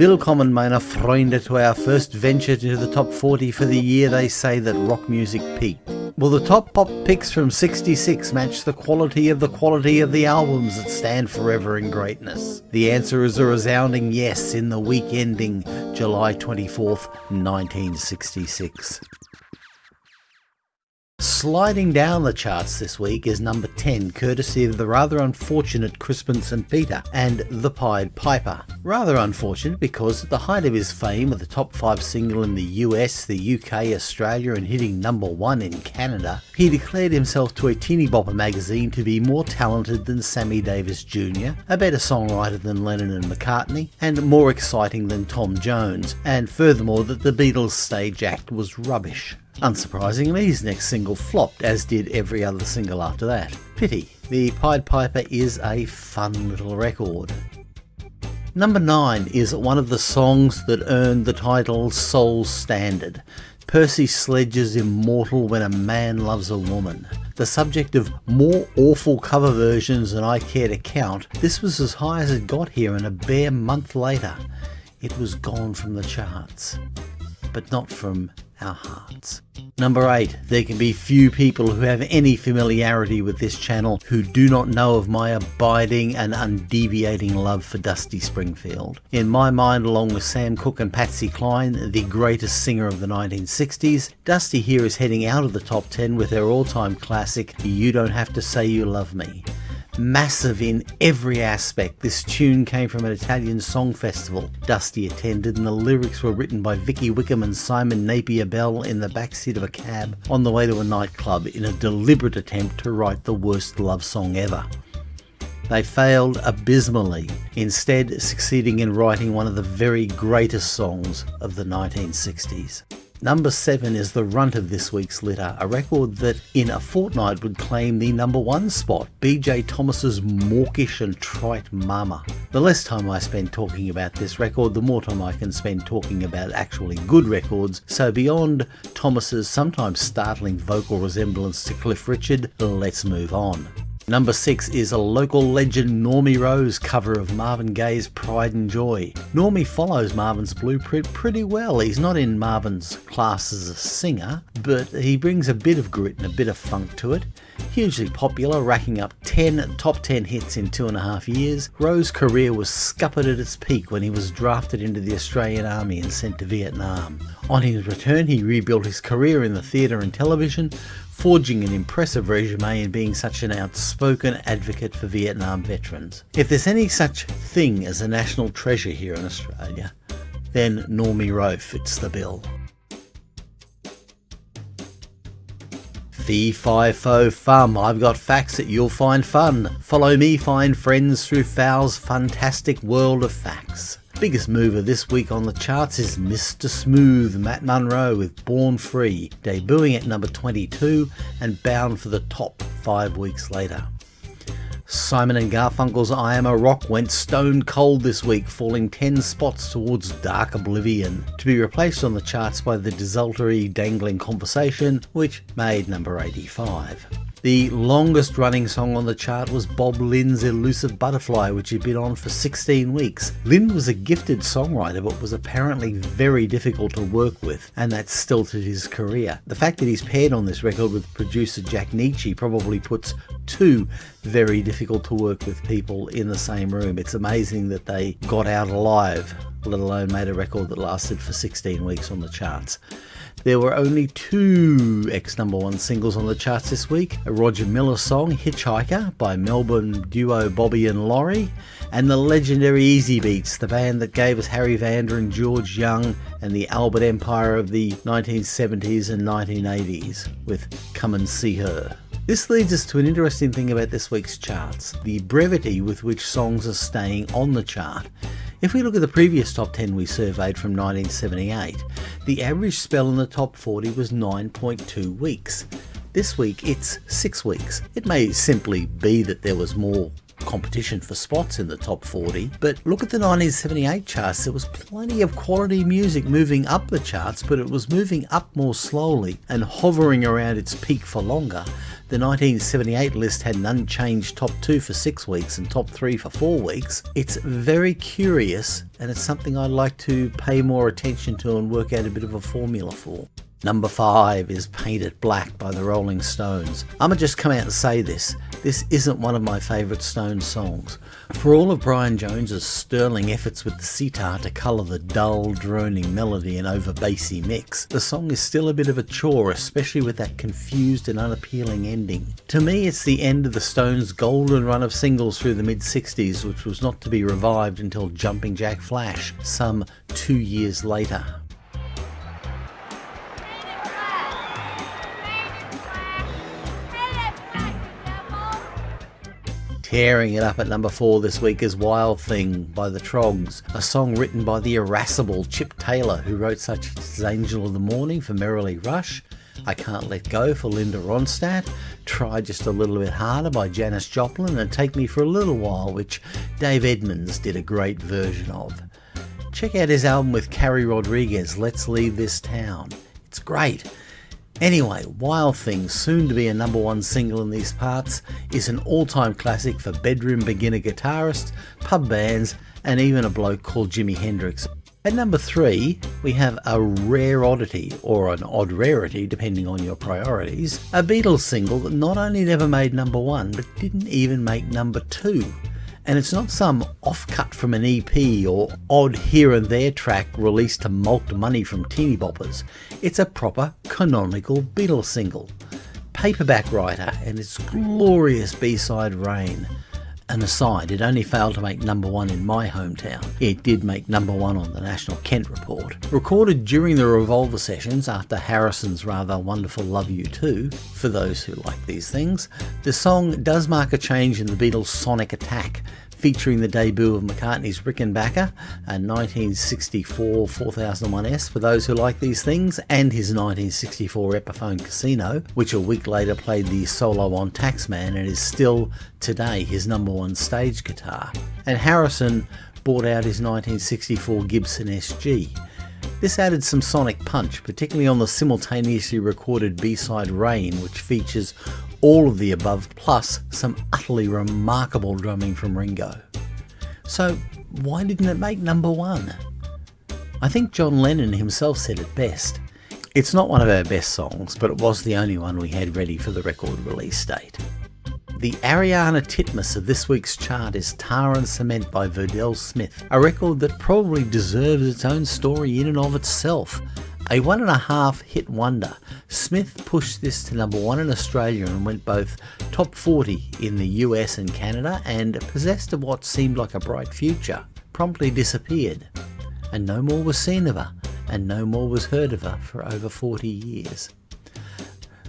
Willkommen meine Freunde to our first venture to the top 40 for the year they say that rock music peaked. Will the top pop picks from 66 match the quality of the quality of the albums that stand forever in greatness? The answer is a resounding yes in the week ending July 24th, 1966. Sliding down the charts this week is number 10, courtesy of the rather unfortunate Crispin St. Peter and The Pied Piper. Rather unfortunate because at the height of his fame with a top 5 single in the US, the UK, Australia and hitting number 1 in Canada, he declared himself to a teeny bopper magazine to be more talented than Sammy Davis Jr., a better songwriter than Lennon and McCartney, and more exciting than Tom Jones, and furthermore that the Beatles stage act was rubbish. Unsurprisingly, his next single flopped, as did every other single after that. Pity. The Pied Piper is a fun little record. Number 9 is one of the songs that earned the title Soul Standard. Percy Sledge's Immortal When a Man Loves a Woman. The subject of more awful cover versions than I care to count, this was as high as it got here and a bare month later. It was gone from the charts. But not from our hearts. Number 8. There can be few people who have any familiarity with this channel who do not know of my abiding and undeviating love for Dusty Springfield. In my mind, along with Sam Cooke and Patsy Cline, the greatest singer of the 1960s, Dusty here is heading out of the top 10 with her all-time classic, You Don't Have to Say You Love Me massive in every aspect. This tune came from an Italian song festival Dusty attended and the lyrics were written by Vicky Wickham and Simon Napier Bell in the backseat of a cab on the way to a nightclub in a deliberate attempt to write the worst love song ever. They failed abysmally, instead succeeding in writing one of the very greatest songs of the 1960s. Number 7 is the runt of this week's litter, a record that in a fortnight would claim the number 1 spot, BJ Thomas's mawkish and trite Mama. The less time I spend talking about this record, the more time I can spend talking about actually good records, so beyond Thomas's sometimes startling vocal resemblance to Cliff Richard, let's move on. Number 6 is a local legend Normie Rowe's cover of Marvin Gaye's Pride and Joy. Normie follows Marvin's blueprint pretty well. He's not in Marvin's class as a singer, but he brings a bit of grit and a bit of funk to it. Hugely popular, racking up 10 top 10 hits in two and a half years, Rowe's career was scuppered at its peak when he was drafted into the Australian Army and sent to Vietnam. On his return, he rebuilt his career in the theatre and television, forging an impressive resume and being such an outspoken advocate for Vietnam veterans. If there's any such thing as a national treasure here in Australia, then Normie Rowe fits the bill. Fee fi fo fum, I've got facts that you'll find fun. Follow me, find friends through Fowl's fantastic world of facts. Biggest mover this week on the charts is Mr. Smooth Matt Monro with Born Free, debuting at number 22 and bound for the top five weeks later. Simon and Garfunkel's I Am a Rock went stone cold this week, falling 10 spots towards dark oblivion, to be replaced on the charts by the desultory Dangling Conversation, which made number 85. The longest running song on the chart was Bob Lind's Elusive Butterfly, which had been on for 16 weeks. Lynn was a gifted songwriter, but was apparently very difficult to work with, and that stilted his career. The fact that he's paired on this record with producer Jack Nitzsche probably puts two very difficult to work with people in the same room. It's amazing that they got out alive, let alone made a record that lasted for 16 weeks on the charts. There were only two X number one singles on the charts this week a Roger Miller song, Hitchhiker, by Melbourne duo Bobby and Laurie, and the legendary Easybeats, the band that gave us Harry Vanda and George Young and the Albert Empire of the 1970s and 1980s with Come and See Her. This leads us to an interesting thing about this week's charts the brevity with which songs are staying on the chart. If we look at the previous top 10 we surveyed from 1978, the average spell in the top 40 was 9.2 weeks. This week it's 6 weeks. It may simply be that there was more competition for spots in the top 40, but look at the 1978 charts, there was plenty of quality music moving up the charts, but it was moving up more slowly and hovering around its peak for longer The 1978 list had an unchanged top 2 for 6 weeks and top 3 for 4 weeks. It's very curious and it's something I'd like to pay more attention to and work out a bit of a formula for. Number 5 is Paint It Black by the Rolling Stones. I'ma just come out and say this. This isn't one of my favourite Stones songs. For all of Brian Jones's sterling efforts with the sitar to colour the dull, droning melody and over bassy mix, the song is still a bit of a chore, especially with that confused and unappealing ending. To me, it's the end of the Stones' golden run of singles through the mid 60s, which was not to be revived until Jumping Jack Flash, some two years later. Tearing it up at number 4 this week is Wild Thing by the Troggs, a song written by the irascible Chip Taylor, who wrote such as Angel of the Morning for Merrilee Rush, I Can't Let Go for Linda Ronstadt, Try Just a Little Bit Harder by Janis Joplin, and Take Me for a Little While, which Dave Edmunds did a great version of. Check out his album with Carrie Rodriguez, Let's Leave This Town. It's great. Anyway, Wild Thing, soon to be a number one single in these parts, is an all time classic for bedroom beginner guitarists, pub bands, and even a bloke called Jimi Hendrix. At number three, we have a rare oddity, or an odd rarity depending on your priorities, a Beatles single that not only never made number one, but didn't even make number two and it's not some offcut from an EP or odd here and there track released to mulct money from teeny boppers. It's a proper canonical Beatles single. Paperback Writer and its glorious B-side Rain. An aside, it only failed to make number one in my hometown. It did make number one on the National Kent Report. Recorded during the Revolver sessions after Harrison's rather wonderful Love You To, for those who like these things, the song does mark a change in the Beatles' sonic attack featuring the debut of McCartney's Rickenbacker, a 1964 4001S for those who like these things, and his 1964 Epiphone Casino, which a week later played the solo on Taxman and is still today his number one stage guitar. And Harrison bought out his 1964 Gibson SG. This added some sonic punch, particularly on the simultaneously recorded B-side Rain, which features all of the above plus some utterly remarkable drumming from Ringo. So why didn't it make number one? I think John Lennon himself said it best. It's not one of our best songs, but it was the only one we had ready for the record release date. The Ariarne Titmus of this week's chart is Tar and Cement by Verdelle Smith, a record that probably deserves its own story in and of itself. A one and a half hit wonder, Smith pushed this to number one in Australia and went both top 40 in the US and Canada and possessed of what seemed like a bright future, promptly disappeared. And no more was seen of her, and no more was heard of her for over 40 years.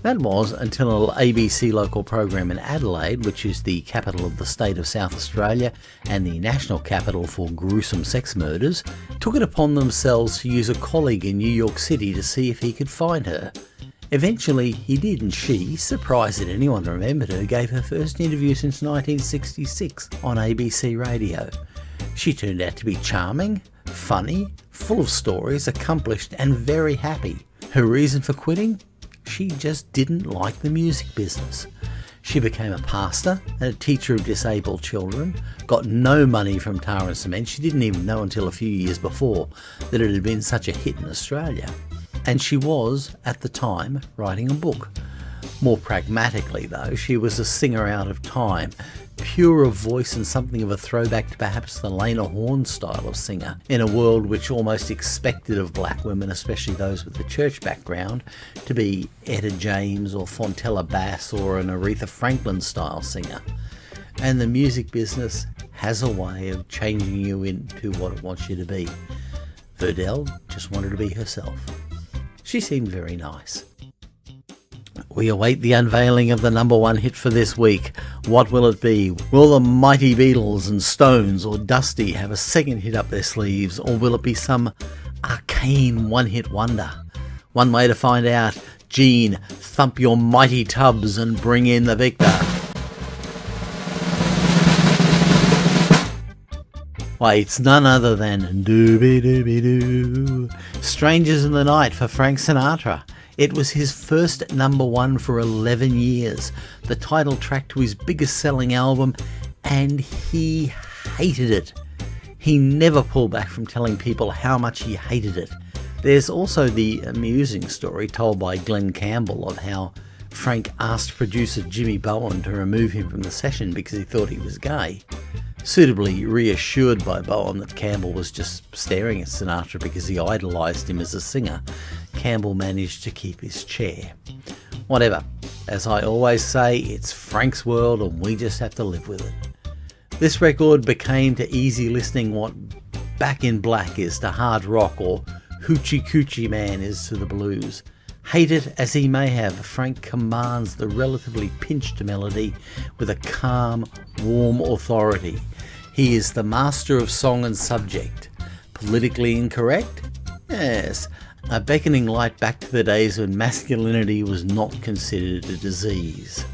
That was until an ABC local program in Adelaide, which is the capital of the state of South Australia and the national capital for gruesome sex murders, took it upon themselves to use a colleague in New York City to see if he could find her. Eventually he did and she, surprised that anyone remembered her, gave her first interview since 1966 on ABC Radio. She turned out to be charming, funny, full of stories, accomplished and very happy. Her reason for quitting? She just didn't like the music business. She became a pastor and a teacher of disabled children, got no money from Tar and Cement. She didn't even know until a few years before that it had been such a hit in Australia. And she was, at the time, writing a book. More pragmatically, though, she was a singer out of time pure of voice and something of a throwback to perhaps the Lena Horne style of singer, in a world which almost expected of black women, especially those with a church background, to be Etta James or Fontella Bass or an Aretha Franklin style singer. And the music business has a way of changing you into what it wants you to be. Verdelle just wanted to be herself. She seemed very nice. We await the unveiling of the number one hit for this week. What will it be? Will the mighty Beatles and Stones or Dusty have a second hit up their sleeves, or will it be some arcane one hit wonder? One way to find out Gene, thump your mighty tubs and bring in the victor. Why, it's none other than Dooby Dooby Doo. Strangers in the Night for Frank Sinatra. It was his first number one for 11 years, the title track to his biggest selling album, and he hated it. He never pulled back from telling people how much he hated it. There's also the amusing story told by Glen Campbell of how Frank asked producer Jimmy Bowen to remove him from the session because he thought he was gay. Suitably reassured by Bowen that Campbell was just staring at Sinatra because he idolised him as a singer, Campbell managed to keep his chair. Whatever. As I always say, it's Frank's world and we just have to live with it. This record became to easy listening what Back in Black is to hard rock or Hoochie Coochie Man is to the blues. Hate it as he may have, Frank commands the relatively pinched melody with a calm, warm authority. He is the master of song and subject. Politically incorrect? Yes, a beckoning light back to the days when masculinity was not considered a disease.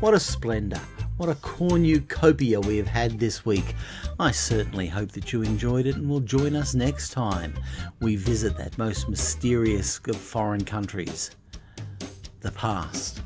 What a splendour! What a cornucopia we have had this week. I certainly hope that you enjoyed it and will join us next time we visit that most mysterious of foreign countries, the past.